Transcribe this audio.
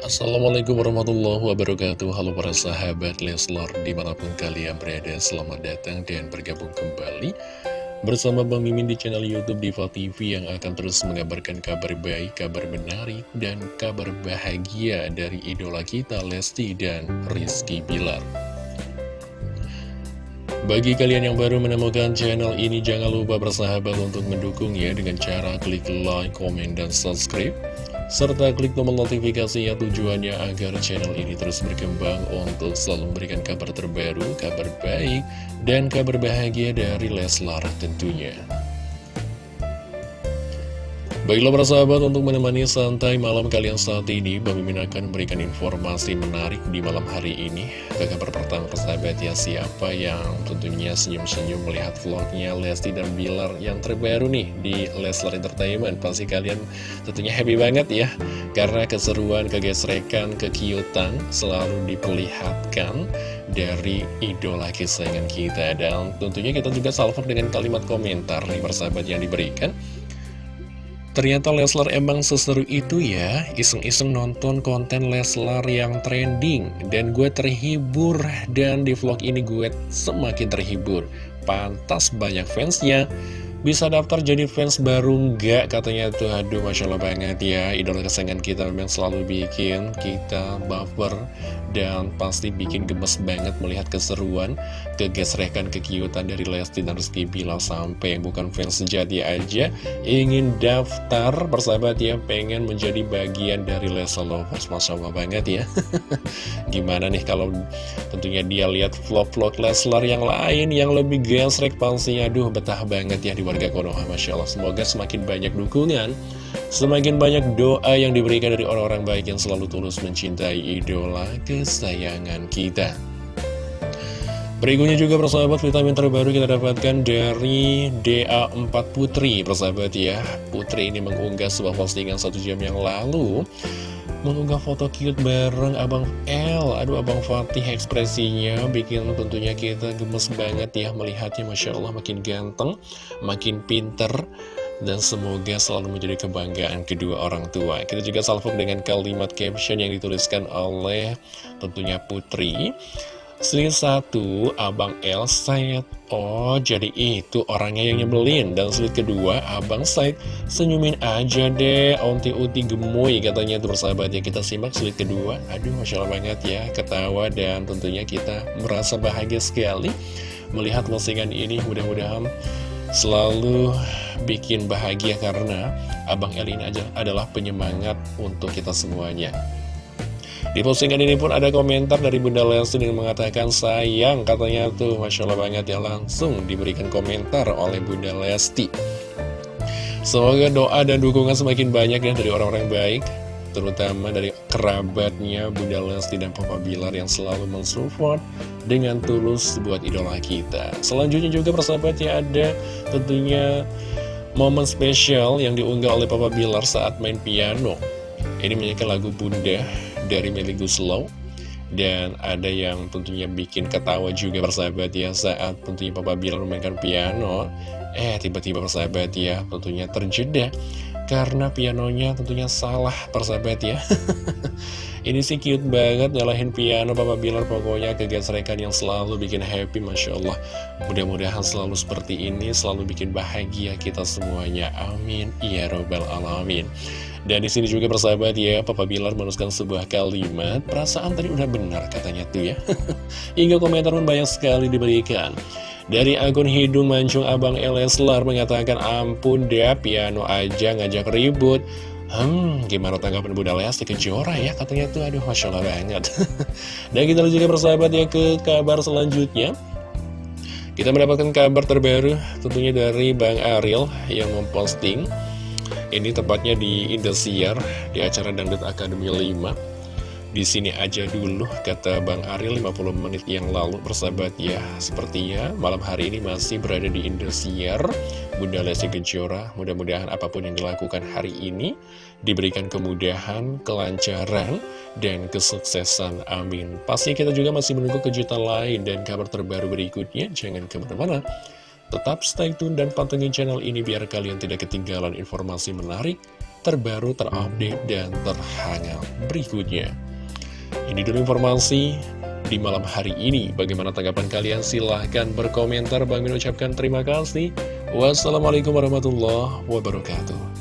Assalamualaikum warahmatullahi wabarakatuh. Halo para sahabat Leslar Di mana pun kalian berada Selamat datang dan bergabung kembali Bersama Bang Mimin di channel Youtube Diva TV Yang akan terus mengabarkan kabar baik Kabar menarik dan kabar bahagia Dari idola kita Lesti dan Rizky Bilar. Bagi kalian yang baru menemukan channel ini, jangan lupa bersahabat untuk mendukung ya dengan cara klik like, komen, dan subscribe serta klik tombol notifikasi yang tujuannya agar channel ini terus berkembang untuk selalu memberikan kabar terbaru, kabar baik, dan kabar bahagia dari Leslar tentunya. Baiklah para sahabat untuk menemani santai malam kalian saat ini Bang Mimin akan memberikan informasi menarik di malam hari ini. Ke kabar pertama persahabat ya siapa yang tentunya senyum-senyum melihat vlognya Lesti dan Bilar yang terbaru nih di Leslar Entertainment? Pasti kalian tentunya happy banget ya Karena keseruan, kegesrekan, kekiutan selalu diperlihatkan dari idola kesayangan kita. Dan tentunya kita juga salvo dengan kalimat komentar nih persahabat yang diberikan Ternyata Leslar emang seseru itu ya. Iseng-iseng nonton konten Leslar yang trending. Dan gue terhibur. Dan di vlog ini gue semakin terhibur. Pantas banyak fansnya bisa daftar jadi fans baru nggak? Katanya tuh aduh masya Allah banget ya. Idola kesayangan kita memang selalu bikin kita baper dan pasti bikin gemes banget melihat keseruan kegesrekan kekiutan dari Lesti dan Rizky Bilar sampai yang bukan fans sejati aja ingin daftar. Persahabat ya pengen menjadi bagian dari Leslar Lovers. Masya Allah banget ya. Gimana nih kalau tentunya dia lihat vlog-vlog Leslar yang lain yang lebih gesrek pastinya? Aduh betah banget ya di warga Konoha Masya Allah. Semoga semakin banyak dukungan Semakin banyak doa yang diberikan dari orang-orang baik yang selalu tulus mencintai idola kesayangan kita. Berikutnya juga persahabat vitamin terbaru kita dapatkan dari DA4 Putri. Persahabat ya Putri ini mengunggah sebuah postingan satu jam yang lalu mengunggah foto cute bareng Abang L Aduh Abang Fatih ekspresinya bikin tentunya kita gemes banget ya melihatnya Masya Allah makin ganteng, makin pinter dan semoga selalu menjadi kebanggaan kedua orang tua. Kita juga salvo dengan kalimat caption yang dituliskan oleh tentunya Putri. Slide satu, Abang El Said. Oh, jadi itu orangnya yang nyebelin. Dan slide kedua, Abang Said. Senyumin aja deh, onti uti gemoy katanya tuh persahabat ya. Kita simak slide kedua. Aduh, Masya Allah banget ya, ketawa dan tentunya kita merasa bahagia sekali. Melihat postingan ini, mudah-mudahan selalu bikin bahagia karena Abang El ini aja adalah penyemangat untuk kita semuanya. Di postingan ini pun ada komentar dari Bunda Lesti yang mengatakan sayang katanya tuh. Masya Allah banget ya langsung diberikan komentar oleh Bunda Lesti. Semoga doa dan dukungan semakin banyak ya dari orang-orang baik Terutama dari kerabatnya Bunda Lesti dan Papa Bilar yang selalu mensupport dengan tulus buat idola kita. Selanjutnya juga persahabat ya ada tentunya momen spesial yang diunggah oleh Papa Bilar saat main piano. Ini menyanyikan lagu Bunda dari Melly Guslow dan ada yang tentunya bikin ketawa juga persahabat ya saat tentunya Papa Bilar memainkan piano. Eh tiba-tiba persahabat ya tentunya terjeda karena pianonya tentunya salah persahabat ya. Ini sih cute banget nyalahin piano Papa Bilar pokoknya kegesrekan yang selalu bikin happy Masya Allah. Mudah-mudahan selalu seperti ini selalu bikin bahagia kita semuanya. Amin. Ya Robbal Alamin. Dan di sini juga persahabat ya, Papa Bilar menuliskan sebuah kalimat, perasaan tadi udah benar katanya tuh ya. Hingga komentar pun banyak sekali diberikan. Dari akun Hidung Mancung Abang Eleslar mengatakan, ampun deh piano aja ngajak ribut. Hmm, gimana tanggapan Bunda Lesti Kejora ya? Katanya tuh, aduh Masya Allah banget. Dan kita juga persahabat ya ke kabar selanjutnya. Kita mendapatkan kabar terbaru tentunya dari Bang Ariel yang memposting ini tepatnya di Indosiar, di acara Dangdut Akademi 5. Di sini aja dulu, kata Bang Ariel 50 menit yang lalu bersahabat ya. Sepertinya malam hari ini masih berada di Indosiar. Bunda Lesti Kejora, mudah-mudahan apa pun yang dilakukan hari ini diberikan kemudahan, kelancaran, dan kesuksesan. Amin. Pasti kita juga masih menunggu kejutan lain dan kabar terbaru berikutnya. Jangan ke mana-mana. Tetap stay tune dan pantengin channel ini biar kalian tidak ketinggalan informasi menarik, terbaru, terupdate, dan terhangat berikutnya. Ini dulu informasi di malam hari ini. Bagaimana tanggapan kalian? Silahkan berkomentar. Bang Min ucapkan terima kasih. Wassalamualaikum warahmatullahi wabarakatuh.